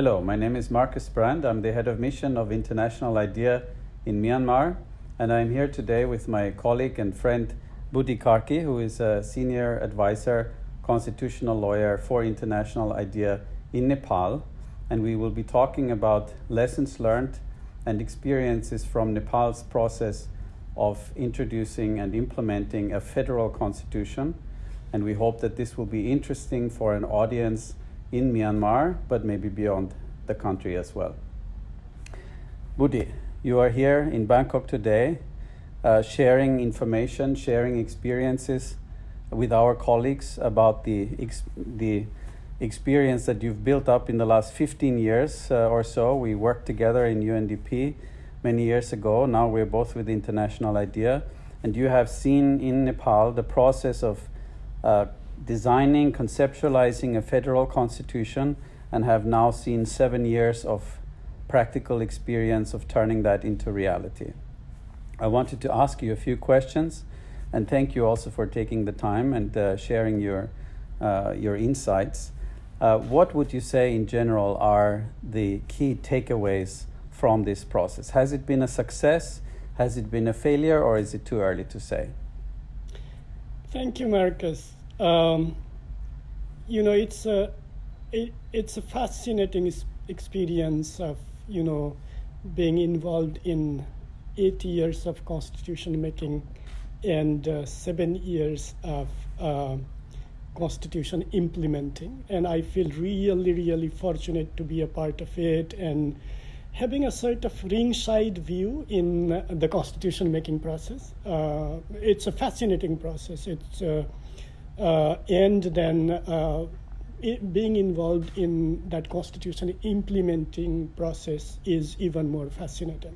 Hello, my name is Marcus Brand. I'm the head of mission of International IDEA in Myanmar, and I'm here today with my colleague and friend Budi Karki, who is a senior advisor, constitutional lawyer for International IDEA in Nepal. And we will be talking about lessons learned and experiences from Nepal's process of introducing and implementing a federal constitution. And we hope that this will be interesting for an audience in Myanmar, but maybe beyond the country as well. Budi, you are here in Bangkok today, uh, sharing information, sharing experiences with our colleagues about the, ex- the experience that you've built up in the last 15 years uh, or so. We worked together in UNDP many years ago. Now we're both with International IDEA. And you have seen in Nepal the process of uh, designing, conceptualizing a federal constitution, and have now seen seven years of practical experience of turning that into reality. I wanted to ask you a few questions, and thank you also for taking the time and uh, sharing your, uh, your insights. Uh, what would you say in general are the key takeaways from this process? Has it been a success? Has it been a failure, or is it too early to say? Thank you, Marcus. Um, you know, it's a it, it's a fascinating experience of you know being involved in eight years of constitution making and uh, seven years of uh, constitution implementing. And i feel really really fortunate to be a part of it and having a sort of ringside view in the constitution making process. Uh, it's a fascinating process. It's uh, and then uh, it, being involved in that constitution implementing process is even more fascinating.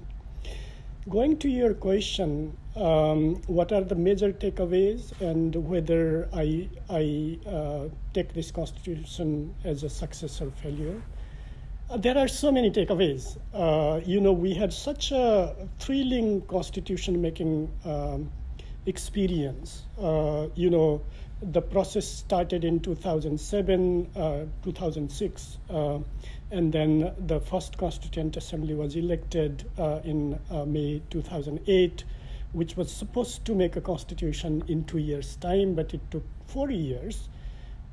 Going to your question, um, what are the major takeaways and whether I, I uh, take this constitution as a success or failure? Uh, there are so many takeaways. Uh, you know, we had such a thrilling constitution making um, experience. Uh, you know, the process started in 2007, uh, 2006, uh, and then the first Constituent Assembly was elected uh, in uh, May 2008, which was supposed to make a constitution in two years' time, but it took four years.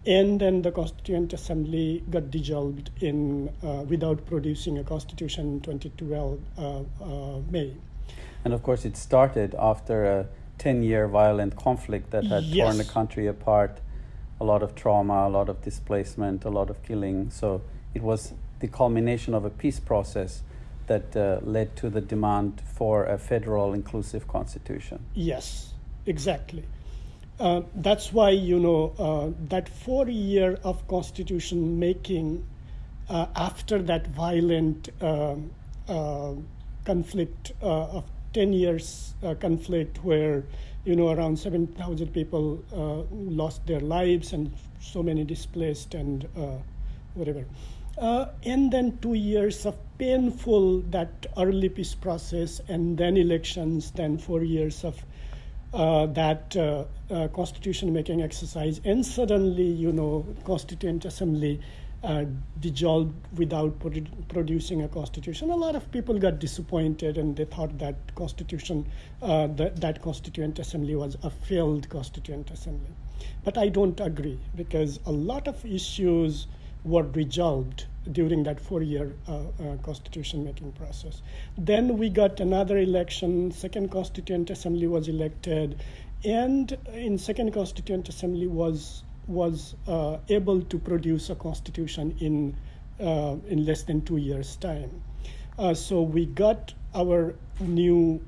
And then the Constituent Assembly got dissolved in uh, without producing a constitution in 2012 uh, May. And of course, it started after a 10 year violent conflict that had yes. torn the country apart, a lot of trauma, a lot of displacement, a lot of killing. So it was the culmination of a peace process that uh, led to the demand for a federal inclusive constitution. Yes, exactly. Uh, that's why, you know, uh, that four year of constitution making uh, after that violent um, uh, conflict uh, of 10 years uh, conflict where you know around 7,000 people uh, lost their lives and so many displaced and uh, whatever. Uh, and then two years of painful that early peace process and then elections, then four years of uh, that uh, constitution making exercise and suddenly you know constituent assembly uh, dissolved without producing a constitution. A lot of people got disappointed and they thought that constitution, uh, that, that constituent assembly was a failed constituent assembly. But I don't agree because a lot of issues were resolved during that four-year uh, uh, constitution making process. Then we got another election, second constituent assembly was elected, and in second constituent assembly was was uh, able to produce a constitution in, uh, in less than two years' time. Uh, so we got our new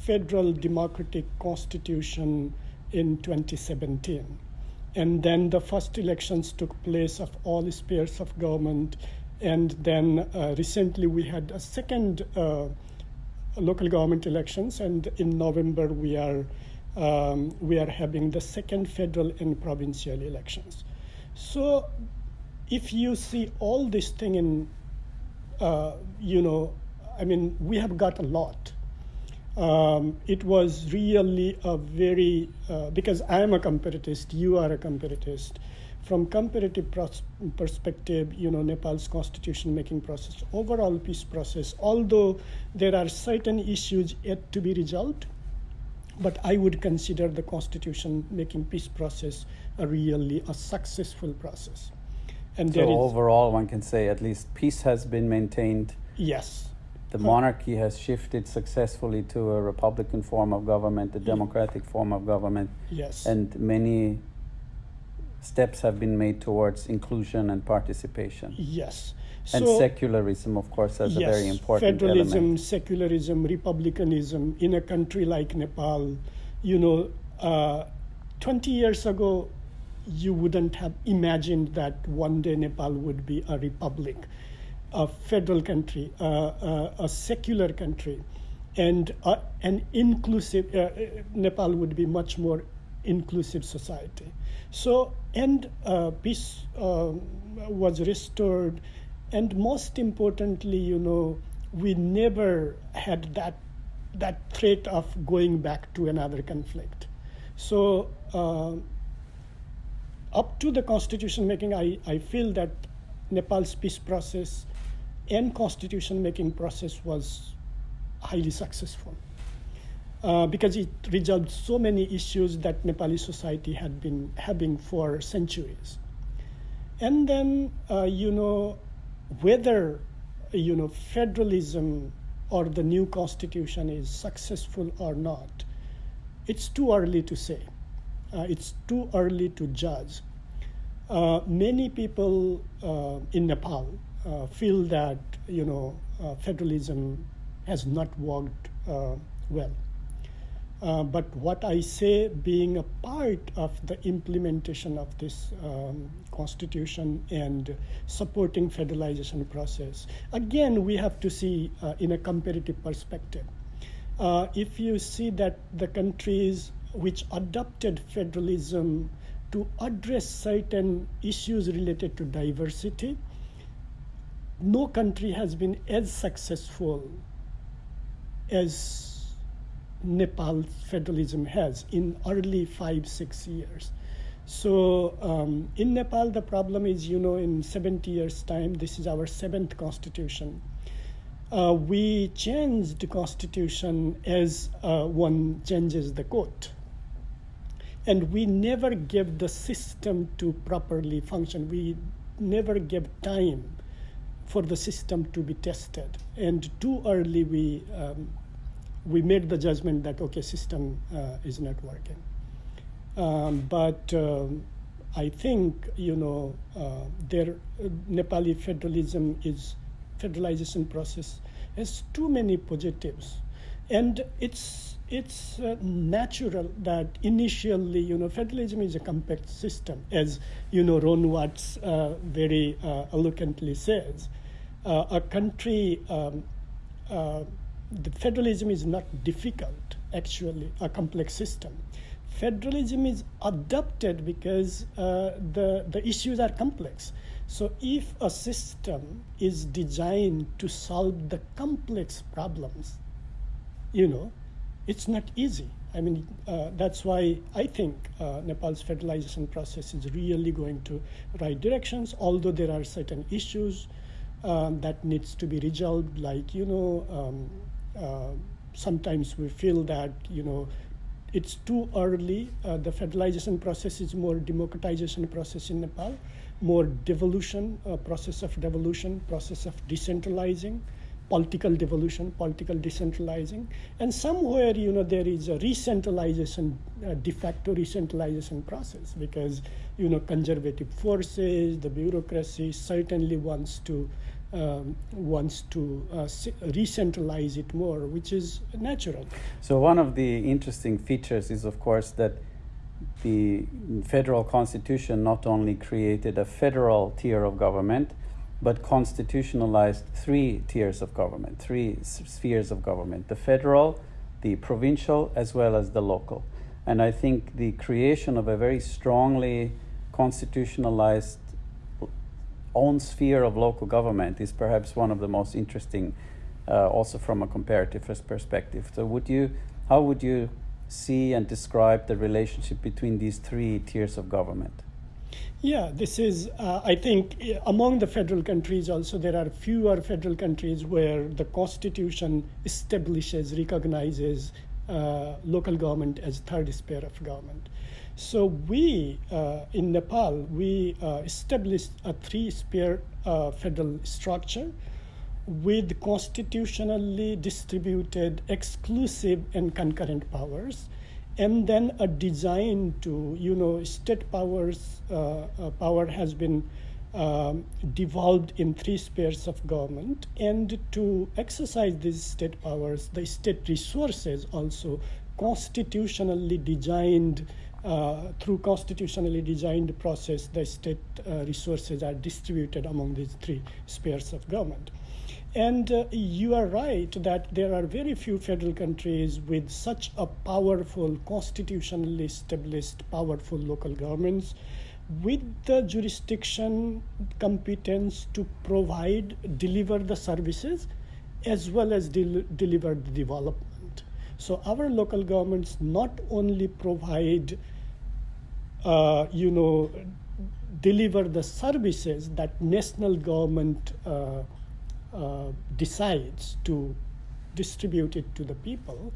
federal democratic constitution in 2017. And then the first elections took place of all spheres of government. And then uh, recently we had a second uh, local government elections. And in November we are um, we are having the second federal and provincial elections. So if you see all this thing in, uh, you know, I mean, we have got a lot. Um, it was really a very, uh, because I am a comparatist, you are a comparatist. From comparative perspective, you know, Nepal's constitution making process, overall peace process, although there are certain issues yet to be resolved, but I would consider the constitution making peace process a really a successful process. And so overall, one can say at least peace has been maintained. Yes. The monarchy has shifted successfully to a republican form of government, a democratic form of government. Yes. And many steps have been made towards inclusion and participation. Yes. And so, secularism, of course, as yes, a very important federalism, element. secularism, republicanism in a country like Nepal. You know, uh, 20 years ago, you wouldn't have imagined that one day Nepal would be a republic, a federal country, uh, uh, a secular country, and uh, an inclusive, uh, Nepal would be much more inclusive society. So, and uh, peace um, was restored and most importantly, you know, we never had that that threat of going back to another conflict. So uh, up to the constitution making, I, I feel that Nepal's peace process and constitution making process was highly successful. Uh, because it resolved so many issues that Nepali society had been having for centuries. And then, uh, you know, whether you know federalism or the new constitution is successful or not, it's too early to say. Uh, it's too early to judge. Uh, many people uh, in Nepal uh, feel that you know uh, federalism has not worked uh, well. Uh, but what I say, being a part of the implementation of this um, constitution and supporting federalization process, again, we have to see uh, in a comparative perspective. Uh, if you see that the countries which adopted federalism to address certain issues related to diversity, no country has been as successful as Nepal federalism has in early five, six years. So um, in Nepal, the problem is, you know, in 70 years' time, this is our seventh constitution. Uh, we changed the constitution as uh, one changes the court. And we never gave the system to properly function. We never gave time for the system to be tested. And too early we um, we made the judgment that okay, system uh, is not working. Um, but um, I think you know uh, their uh, Nepali federalism is federalization process has too many positives, and it's it's uh, natural that initially you know federalism is a compact system, as you know Ron Watts uh, very uh, eloquently says. a country um, the federalism is not difficult, actually, a complex system. Federalism is adopted because uh, the, the issues are complex. So if a system is designed to solve the complex problems, you know, it's not easy. I mean, uh, that's why I think uh, Nepal's federalization process is really going to right directions, although there are certain issues um, that needs to be resolved, like, you know, um, uh, sometimes we feel that you know it's too early. Uh, the federalization process is more democratization process in Nepal, more devolution uh, process of devolution, process of decentralizing, political devolution, political decentralizing, and somewhere you know there is a re-centralization, uh, de facto re-centralization process because you know conservative forces, the bureaucracy certainly wants to um, wants to uh, re-centralize it more, which is natural. So one of the interesting features is, of course, that the federal constitution not only created a federal tier of government, but constitutionalized three tiers of government, three spheres of government: the federal, the provincial, as well as the local. And I think the creation of a very strongly constitutionalized own sphere of local government is perhaps one of the most interesting uh, also from a comparative perspective. So, would you, how would you see and describe the relationship between these three tiers of government? Yeah, this is, uh, I think, among the federal countries also, there are fewer federal countries where the constitution establishes, recognizes uh, local government as third sphere of government. So we, uh, in Nepal, we uh, established a three-sphere uh, federal structure with constitutionally distributed exclusive and concurrent powers and then a design to you know state powers uh, uh, power has been um, devolved in three spheres of government and to exercise these state powers the state resources also constitutionally designed through constitutionally designed process the state uh, resources are distributed among these three spheres of government and uh, you are right that there are very few federal countries with such a powerful, constitutionally established, powerful local governments with the jurisdiction competence to provide, deliver the services as well as del- deliver the development. So our local governments not only provide, uh, you know, deliver the services that national government uh, uh, decides to distribute it to the people,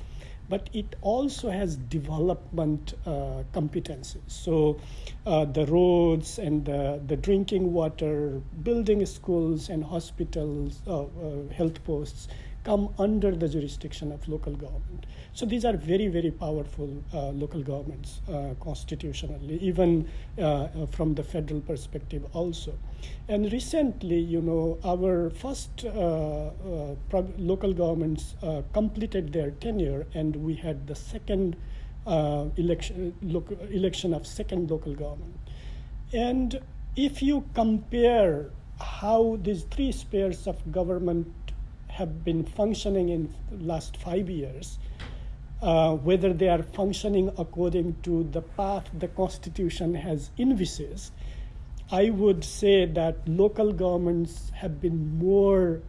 but it also has development uh, competencies. So uh, the roads and the, the, drinking water, building schools and hospitals, uh, health posts come under the jurisdiction of local government. So these are very, very powerful uh, local governments uh, constitutionally, even uh, uh from the federal perspective also. And recently, you know, our first uh, uh, local governments completed their tenure, and we had the second election, election of second local government. And if you compare how these three spheres of government have been functioning in last five years, uh, whether they are functioning according to the path the Constitution has envisaged, I would say that local governments have been more,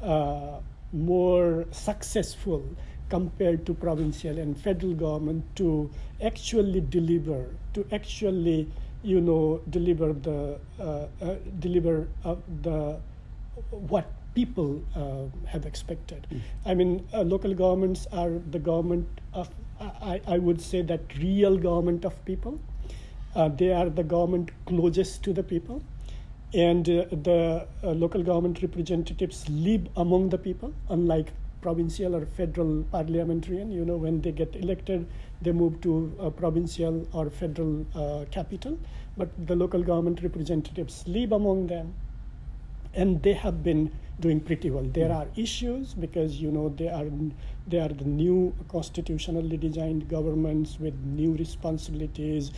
uh, more successful compared to provincial and federal government to actually deliver, to actually, you know, deliver the, uh, uh deliver uh, the what people uh, have expected. Mm. I mean, uh, local governments are the government of, I, I would say that real government of people. Uh, they are the government closest to the people. And uh, the uh, local government representatives live among the people, unlike provincial or federal parliamentarian. You know, when they get elected, they move to a provincial or federal uh, capital. But the local government representatives live among them. And they have been doing pretty well. There are issues because you know they are they are the new constitutionally designed governments with new responsibilities,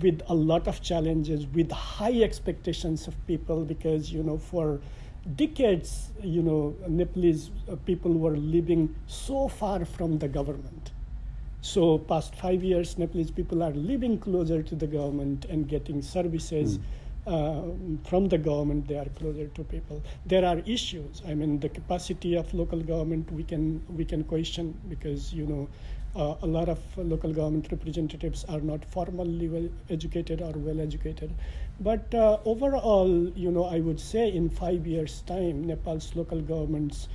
with a lot of challenges, with high expectations of people because you know for decades you know Nepalese uh, people were living so far from the government. So past five years, Nepalese people are living closer to the government and getting services. Mm uh, from the government, they are closer to people. There are issues. I mean, the capacity of local government we can we can question because you know uh, a lot of local government representatives are not formally well educated or well educated. But uh, overall, you know, I would say in five years' time, Nepal's local governments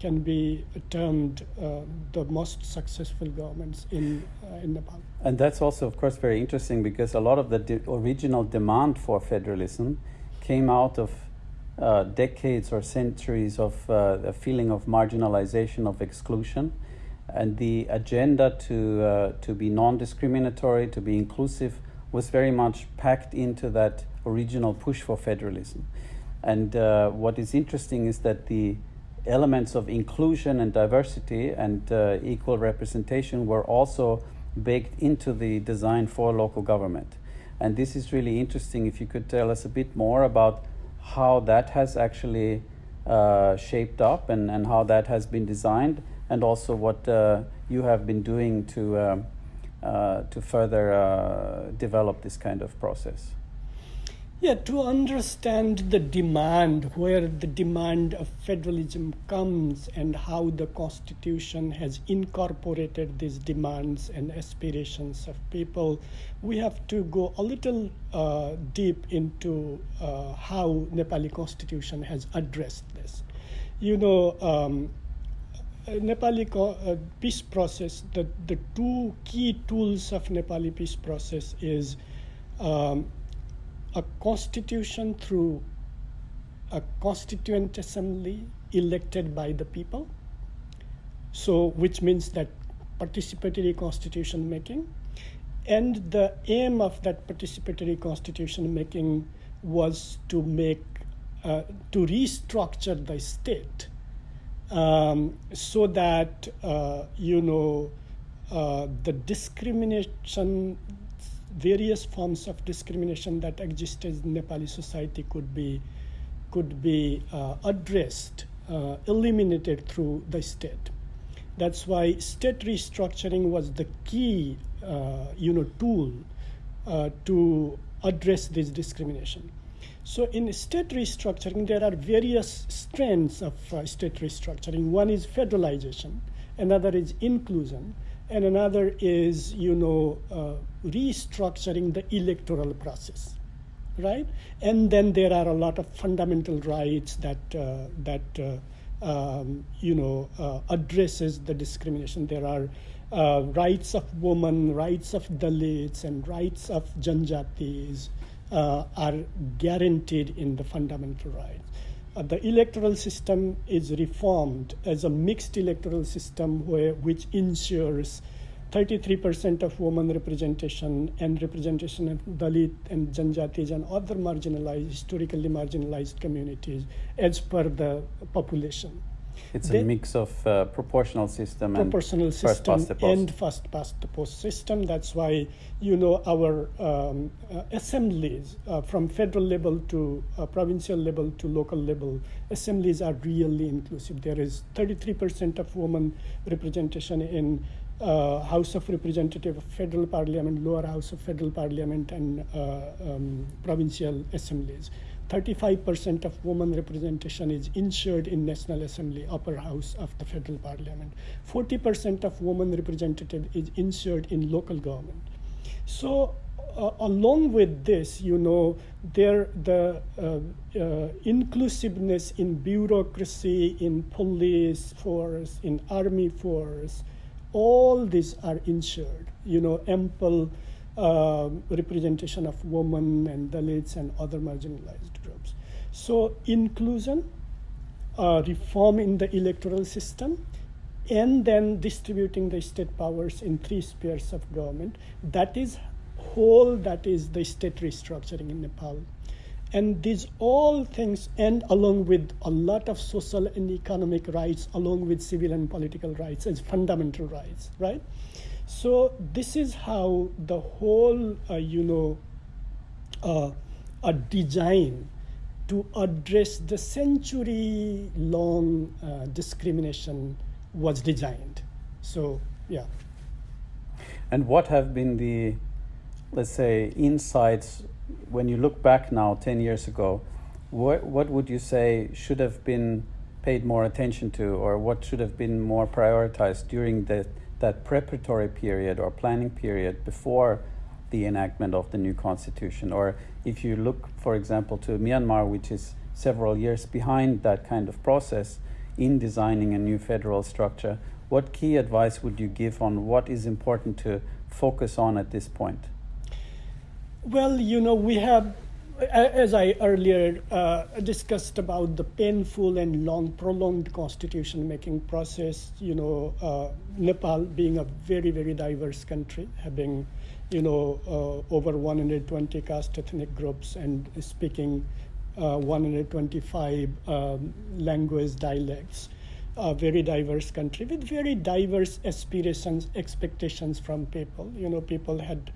can be termed uh, the most successful governments in, uh, in Nepal. And that's also, of course, very interesting because a lot of the de- original demand for federalism came out of uh, decades or centuries of uh, a feeling of marginalization, of exclusion. And the agenda to, uh, to be non discriminatory, to be inclusive, was very much packed into that original push for federalism. And uh, what is interesting is that the elements of inclusion and diversity and uh, equal representation were also baked into the design for local government. And this is really interesting. If you could tell us a bit more about how that has actually uh, shaped up and, and how that has been designed, and also what uh, you have been doing to, uh, uh, to further uh, develop this kind of process. Yeah, to understand the demand, where the demand of federalism comes, and how the Constitution has incorporated these demands and aspirations of people, we have to go a little uh, deep into uh, how Nepali Constitution has addressed this. You know, um, Nepali uh, peace process, the, the two key tools of Nepali peace process is um, a constitution through a constituent assembly elected by the people. So, which means that participatory constitution making. And the aim of that participatory constitution making was to make, uh, to restructure the state um, so that, uh, you know, uh, the discrimination various forms of discrimination that exist in Nepali society could be could be uh, addressed, uh, eliminated through the state. That's why state restructuring was the key, uh, you know, tool uh, to address this discrimination. So in state restructuring, there are various strands of uh, state restructuring. One is federalization, another is inclusion, and another is you know uh, restructuring the electoral process right? And then there are a lot of fundamental rights that uh, that uh, um, you know uh, addresses the discrimination. There are uh, rights of women rights of dalits and rights of janjatis are guaranteed in the fundamental rights Uh, the electoral system is reformed as a mixed electoral system where, which ensures 33% of women representation and representation of Dalit and Janjatis and other marginalized, historically marginalized communities as per the population. It's a mix of uh, proportional system proportional and system first past the post. and first past the post system. That's why you know our um, uh, assemblies uh, from federal level to uh, provincial level to local level assemblies are really inclusive. There is 33% of women representation in uh, House of Representative of Federal Parliament, Lower House of Federal Parliament, and uh, um, provincial assemblies. 35% of women representation is ensured in National Assembly, upper house of the federal parliament. 40% of women representative is ensured in local government. So uh, along with this, you know, there the uh, uh, inclusiveness in bureaucracy, in police force, in army force, all these are ensured. You know, ample uh, representation of women and Dalits and other marginalized groups. So inclusion, uh, reform in the electoral system, and then distributing the state powers in three spheres of government. That is whole, that is the state restructuring in Nepal. And these all things, and along with a lot of social and economic rights, along with civil and political rights as fundamental rights, right? So this is how the whole, uh, you know, uh, a design to address the century-long uh, discrimination was designed. So yeah. And what have been the, let's say, insights when you look back now, ten years ago? What what would you say should have been paid more attention to, or what should have been more prioritized during the that preparatory period or planning period before the enactment of the new constitution. Or if you look, for example, to Myanmar, which is several years behind that kind of process in designing a new federal structure, what key advice would you give on what is important to focus on at this point? Well, you know, we have as I earlier uh, discussed about the painful and long prolonged constitution making process, you know, uh, Nepal being a very, very diverse country, having, you know, uh, over 120 caste ethnic groups and speaking uh, 125 um, language dialects, a very diverse country with very diverse aspirations, expectations from people. You know, people had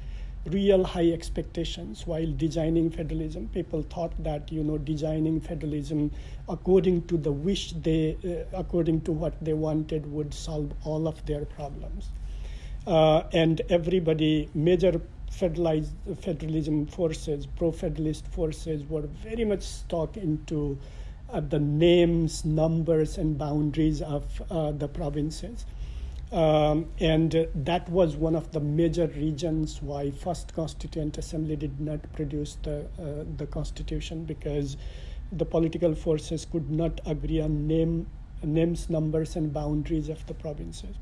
real high expectations while designing federalism. People thought that you know designing federalism according to the wish they, uh, according to what they wanted, would solve all of their problems. Uh, and everybody, major federalized, federalism forces, pro-federalist forces, were very much stuck into uh, the names, numbers, and boundaries of uh, the provinces. Um, and that was one of the major reasons why First Constituent Assembly did not produce the, uh, the constitution because the political forces could not agree on name, names, numbers, and boundaries of the provinces.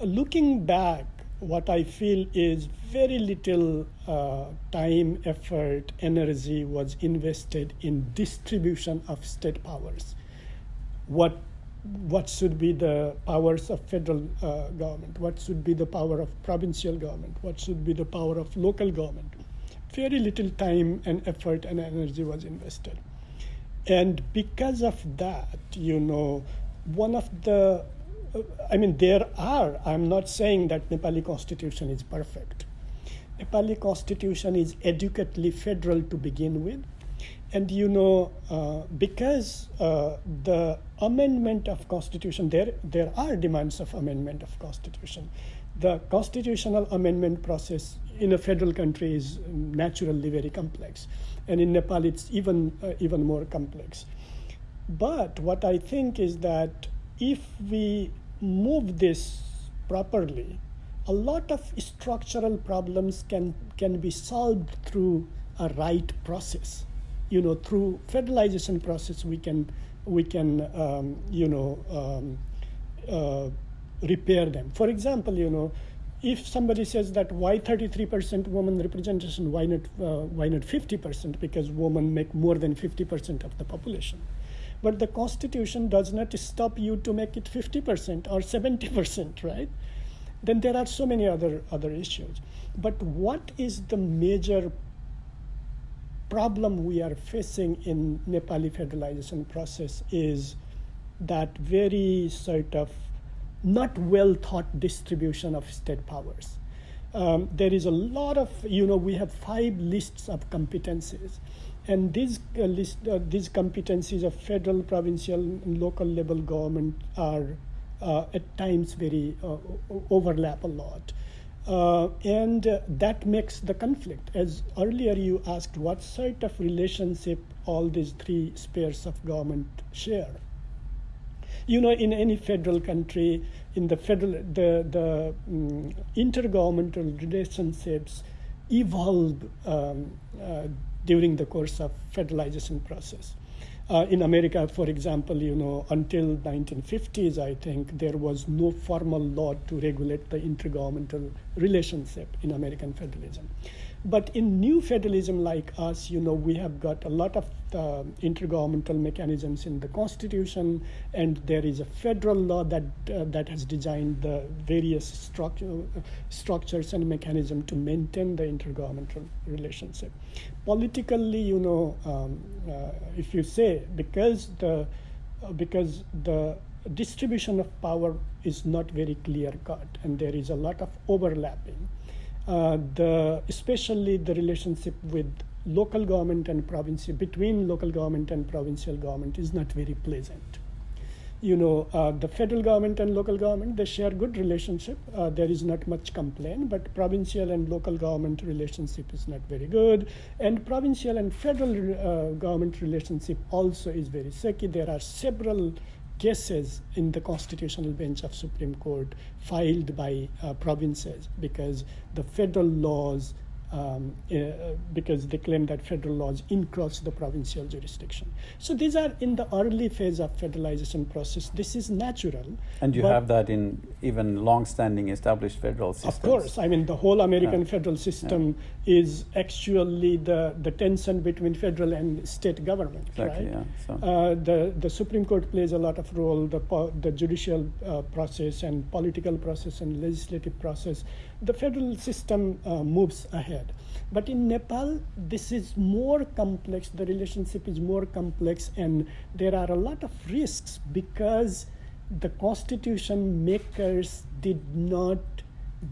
looking back, what I feel is very little uh, time, effort, energy was invested in distribution of state powers. What what should be the powers of federal uh, government? What should be the power of provincial government? What should be the power of local government? Very little time and effort and energy was invested, and because of that, you know, one of the I mean, there are, I'm not saying that Nepali constitution is perfect. Nepali constitution is adequately federal to begin with. And you know, uh, because uh, the amendment of constitution, there, there are demands of amendment of constitution. The constitutional amendment process in a federal country is naturally very complex. And in Nepal, it's even, uh, even more complex. But what I think is that if we move this properly, a lot of structural problems can, can be solved through a right process. You know, through federalization process, we can, we can um, you know, um, uh, repair them. For example, you know, if somebody says that why 33% woman representation, why not, uh, why not 50%? Because women make more than 50% of the population but the constitution does not stop you to make it 50% or 70% right then there are so many other other issues but what is the major problem we are facing in nepali federalization process is that very sort of not well thought distribution of state powers um, there is a lot of you know we have five lists of competencies and these uh, list, uh, these competencies of federal, provincial, and local level government are uh, at times very uh, overlap a lot. Uh, and uh, that makes the conflict. As earlier you asked, what sort of relationship all these three spheres of government share? You know, in any federal country, in the federal, the, the um, intergovernmental relationships evolve um, during the course of federalization process. Uh, in America, for example, you know, until 1950s, I think there was no formal law to regulate the intergovernmental relationship in American federalism. But in new federalism like us, you know, we have got a lot of uh, intergovernmental mechanisms in the Constitution, and there is a federal law that uh, that has designed the various structure, structures and mechanism to maintain the intergovernmental relationship. Politically, you know, um, uh, if you say because the uh, because the distribution of power is not very clear cut, and there is a lot of overlapping uh, the especially the relationship with local government and provincial between local government and provincial government is not very pleasant. You know uh, the federal government and local government they share good relationship. Uh, there is not much complaint but provincial and local government relationship is not very good. And provincial and federal uh, government relationship also is very shaky. There are several cases in the constitutional bench of Supreme Court filed by uh, provinces because the federal laws um, uh, because they claim that federal laws encroach the provincial jurisdiction. So these are in the early phase of federalization process. This is natural. And you have that in even long-standing established federal systems. Of course, I mean the whole American yeah. federal system yeah. is actually the, the tension between federal and state government, exactly, right? Yeah. So. Uh, the the Supreme Court plays a lot of role. The the judicial uh, process and political process and legislative process. The federal system uh, moves ahead. But in Nepal, this is more complex, the relationship is more complex, and there are a lot of risks because the constitution makers did not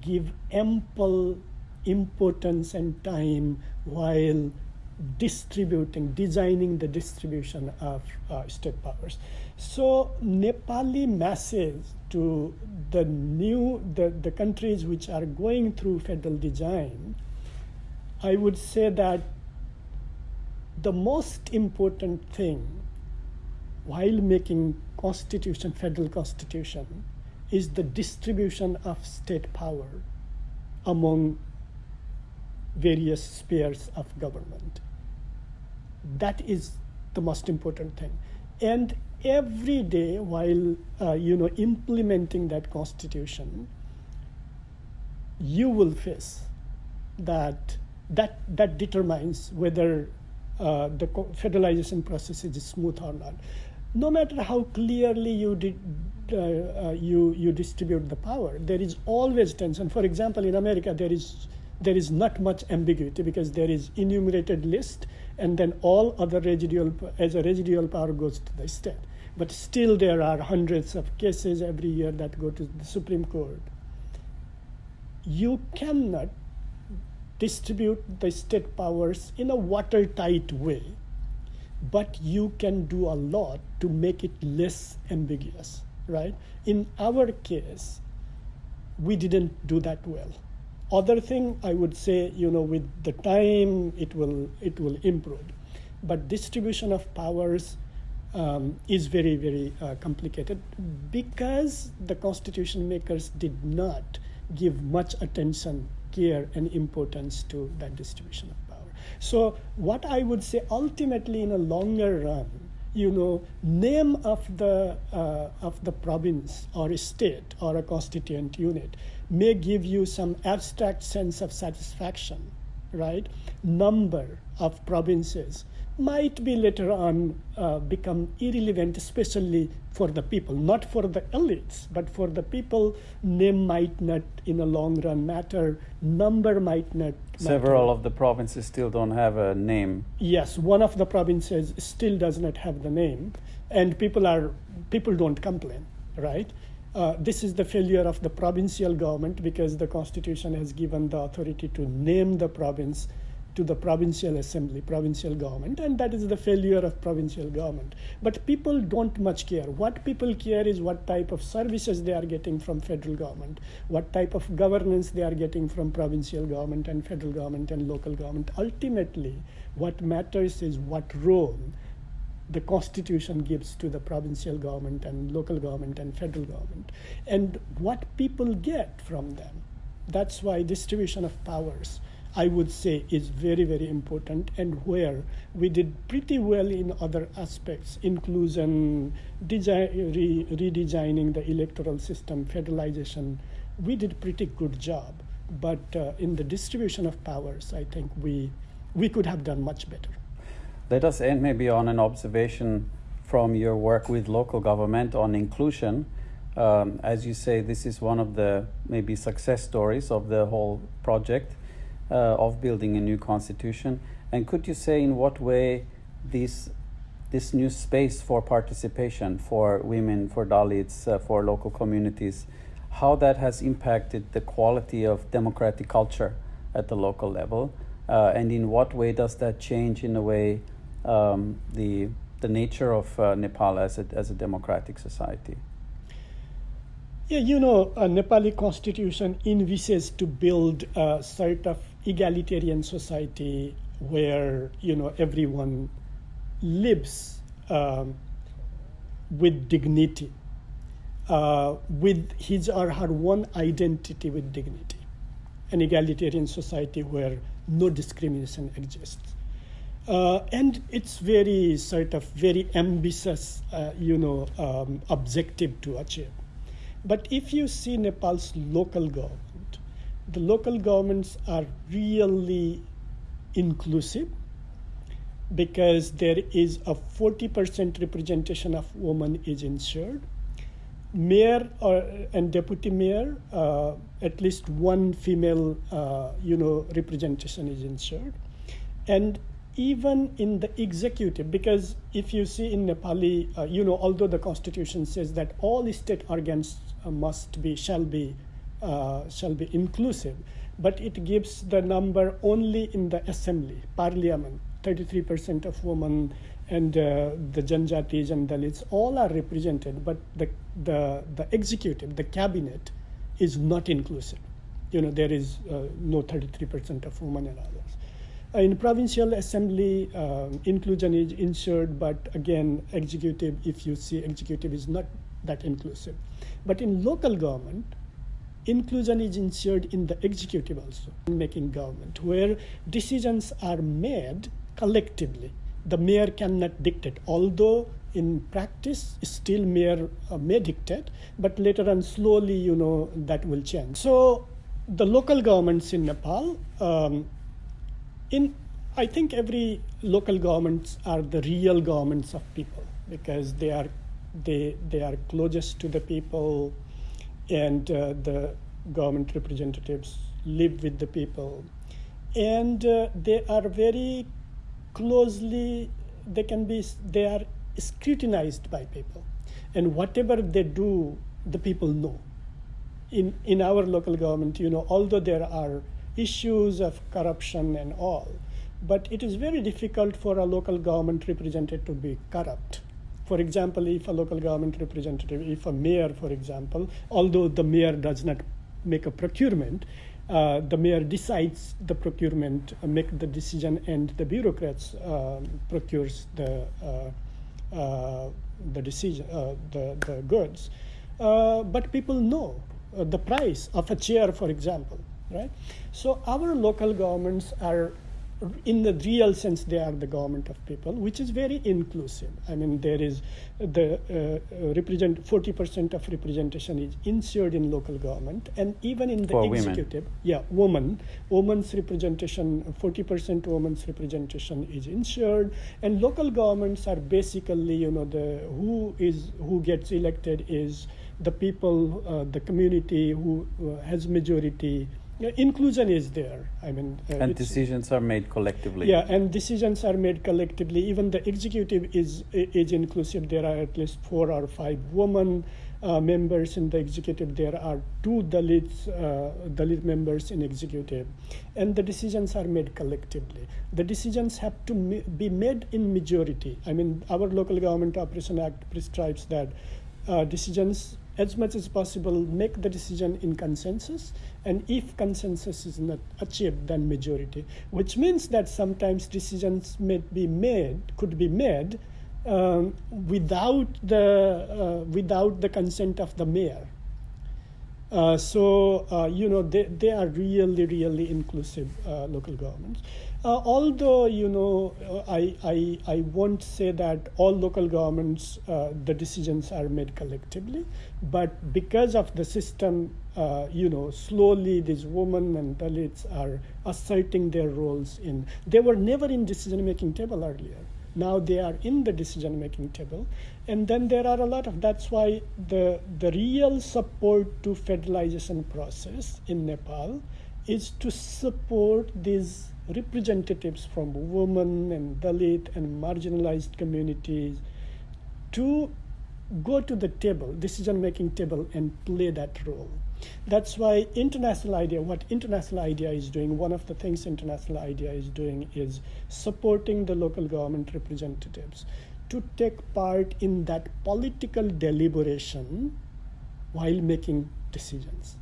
give ample importance and time while distributing, designing the distribution of uh, state powers. So Nepali message to the new, the, the countries which are going through federal design, I would say that the most important thing while making constitution, federal constitution, is the distribution of state power among various spheres of government. That is the most important thing. And every day while uh, you know implementing that constitution, you will face that that that determines whether uh, the federalization process is smooth or not. No matter how clearly you did, uh, uh, you you distribute the power, there is always tension. For example, in America, there is there is not much ambiguity because there is enumerated list and then all other residual as a residual power goes to the state but still there are hundreds of cases every year that go to the supreme court. You cannot distribute the state powers in a watertight way but you can do a lot to make it less ambiguous right? In our case we didn't do that well. Other thing I would say, you know, with the time it will it will improve, but distribution of powers um, is very very uh, complicated because the constitution makers did not give much attention, care, and importance to that distribution of power. So what I would say ultimately in a longer run, you know, name of the uh, of the province or a state or a constituent unit may give you some abstract sense of satisfaction, right? Number of provinces might be later on uh, become irrelevant, especially for the people, not for the elites, but for the people. Name might not, in the long run, matter. Number might not. Several matter. of the provinces still don't have a name. Yes, one of the provinces still does not have the name, and people are people don't complain, right? Uh, this is the failure of the provincial government because the constitution has given the authority to name the province to the provincial assembly, provincial government, and that is the failure of provincial government. But people don't much care. What people care is what type of services they are getting from federal government, what type of governance they are getting from provincial government and federal government and local government. Ultimately, what matters is what role the constitution gives to the provincial government and local government and federal government and what people get from them that's why distribution of powers i would say is very very important and where we did pretty well in other aspects inclusion design, re, redesigning the electoral system federalization. We did pretty good job but uh, in the distribution of powers i think we we could have done much better. Let us end maybe on an observation from your work with local government on inclusion. Um, as you say, this is one of the maybe success stories of the whole project of building a new constitution. And could you say in what way this this new space for participation for women, for Dalits, uh, for local communities, how that has impacted the quality of democratic culture at the local level, uh, and in what way does that change in a way um, the the nature of uh, Nepal as a as a democratic society. Yeah, you know, a Nepali constitution envisages to build a sort of egalitarian society where you know everyone lives um, with dignity, uh, with his or her one identity with dignity, an egalitarian society where no discrimination exists. Uh, and it's very sort of very ambitious, uh, you know, um, objective to achieve. But if you see Nepal's local government, the local governments are really inclusive because there is a 40% representation of women is ensured. Mayor or, and deputy mayor, uh, at least one female, uh, you know, representation is ensured. And even in the executive, because if you see in Nepali, uh, you know, although the constitution says that all state organs uh, must be, shall be, uh, shall be inclusive, but it gives the number only in the assembly, parliament, 33% of women and uh, the Janjatis and Dalits all are represented, but the, the, the executive, the cabinet, is not inclusive. You know, there is uh, no 33% of women and others. Uh, in provincial assembly, um, inclusion is ensured, but again, executive, if you see executive is not that inclusive. But in local government, inclusion is ensured in the executive also, in making government, where decisions are made collectively. The mayor cannot dictate, although in practice still mayor uh, may dictate, but later on slowly, you know, that will change. So the local governments in Nepal, um, in I think every local governments are the real governments of people because they are they they are closest to the people and uh, the government representatives live with the people. And uh, they are very closely they can be they are scrutinized by people. And whatever they do the people know. In in our local government you know although there are issues of corruption and all but it is very difficult for a local government representative to be corrupt for example, if a local government representative, if a mayor, for example, although the mayor does not make a procurement, uh, the mayor decides the procurement, uh, make the decision, and the bureaucrats uh, procures the uh, uh, the decision, uh, the the goods. but people know the price of a chair, for example, right? So our local governments are in the real sense, they are the government of people, which is very inclusive. I mean, there is the uh, represent 40% of representation is ensured in local government, and even in the For executive, women. yeah, woman, woman's representation, 40% woman's representation is ensured, and local governments are basically, you know, the who is who gets elected is the people, uh, the community who uh, has majority yeah, inclusion is there. I mean, uh, and decisions are made collectively. Yeah, and decisions are made collectively. Even the executive is is inclusive. There are at least four or five women uh, members in the executive. There are two Dalits uh, Dalit members in executive, and the decisions are made collectively. The decisions have to be made in majority. I mean, our local government operation act prescribes that uh, decisions as much as possible make the decision in consensus and if consensus is not achieved then majority. Which means that sometimes decisions may be made could be made um, without the uh, without the consent of the mayor. Uh, so uh, you know they, they are really really inclusive uh, local governments. Uh, although you know, I, I I won't say that all local governments uh, the decisions are made collectively, but because of the system, uh, you know, slowly these women and Dalits are asserting their roles in. They were never in decision-making table earlier. Now they are in the decision-making table, and then there are a lot of. That's why the the real support to federalization process in Nepal is to support these representatives from women and Dalit and marginalized communities to go to the table, decision making table, and play that role. That's why International IDEA, what International IDEA is doing, one of the things International IDEA is doing is supporting the local government representatives to take part in that political deliberation while making decisions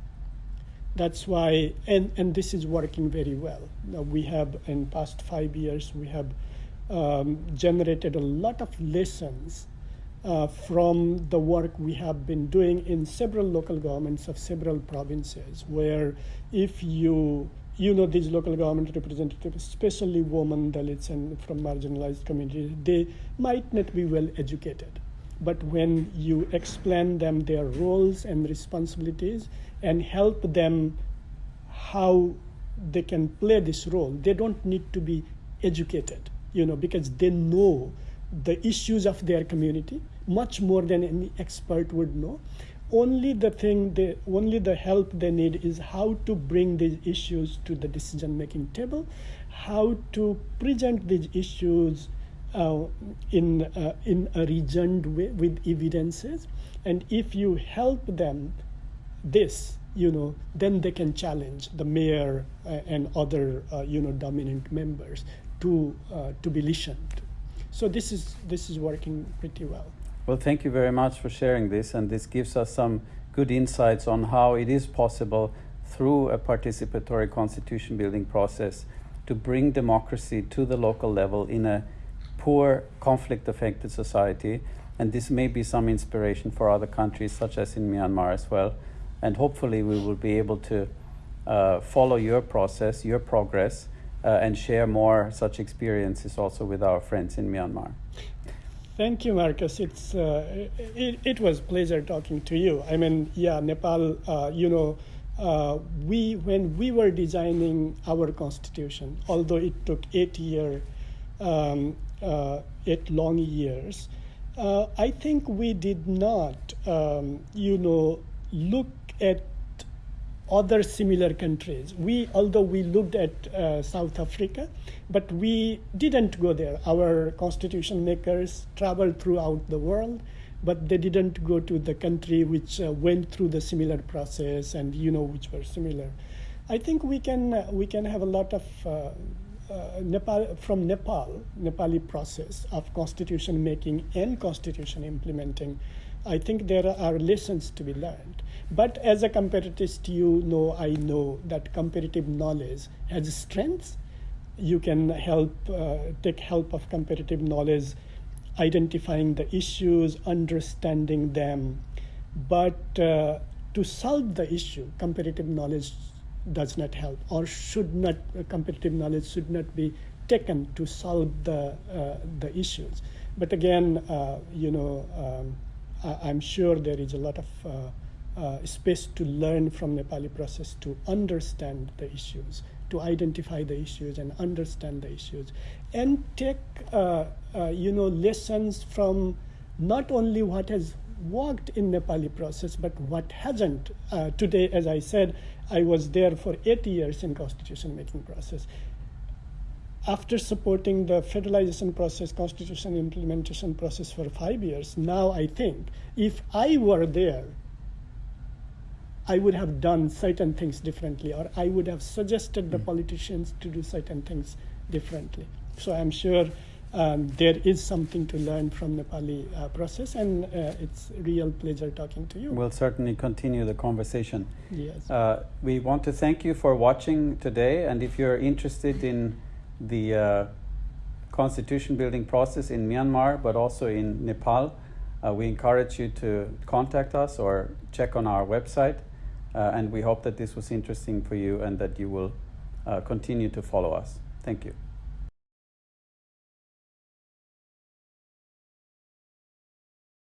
that's why and and this is working very well now we have in past five years we have um, generated a lot of lessons uh, from the work we have been doing in several local governments of several provinces where if you you know these local government representatives especially women dalits and from marginalized communities they might not be well educated but when you explain them their roles and responsibilities and help them how they can play this role. They don't need to be educated, you know, because they know the issues of their community much more than any expert would know. Only the thing, they, only the help they need is how to bring these issues to the decision-making table, how to present these issues uh, in uh, in a reasoned way with evidences, and if you help them this, you know, then they can challenge the mayor uh, and other, uh, you know, dominant members to uh, to be listened. So this is this is working pretty well. Well, thank you very much for sharing this, and this gives us some good insights on how it is possible through a participatory constitution building process to bring democracy to the local level in a poor, conflict affected society. And this may be some inspiration for other countries, such as in Myanmar as well. And hopefully, we will be able to uh, follow your process, your progress, uh, and share more such experiences also with our friends in Myanmar. Thank you, Marcus. It's uh, it, it was pleasure talking to you. I mean, yeah, Nepal. Uh, you know, uh, we when we were designing our constitution, although it took eight year, um, uh, eight long years, uh, I think we did not, um, you know, look at other similar countries. We, although we looked at uh, South Africa, but we didn't go there. Our constitution makers traveled throughout the world, but they didn't go to the country which uh, went through the similar process and you know which were similar. I think we can uh, we can have a lot of uh, uh, Nepal from Nepal Nepali process of constitution making and constitution implementing. I think there are lessons to be learned. But as a comparatist, you know, I know that comparative knowledge has strengths. You can help, uh, take help of comparative knowledge, identifying the issues, understanding them. But uh, to solve the issue, comparative knowledge does not help, or should not. Uh, comparative knowledge should not be taken to solve the uh, the issues. But again, uh, you know, um, I, am sure there is a lot of uh, uh, space to learn from Nepali process to understand the issues, to identify the issues and understand the issues, and take uh, you know lessons from not only what has worked in Nepali process, but what hasn't. Uh, today, as I said, I was there for eight years in constitution making process. After supporting the federalization process, constitution implementation process for five years, now I think if I were there I would have done certain things differently, or I would have suggested the hmm. politicians to do certain things differently. So I'm sure um, there is something to learn from Nepali uh, process, and uh, it's a real pleasure talking to you. We'll certainly continue the conversation. Yes. Uh, we want to thank you for watching today, and if you're interested in the uh, constitution building process in Myanmar, but also in Nepal, uh, we encourage you to contact us or check on our website. Uh, and we hope that this was interesting for you and that you will uh, continue to follow us. Thank you.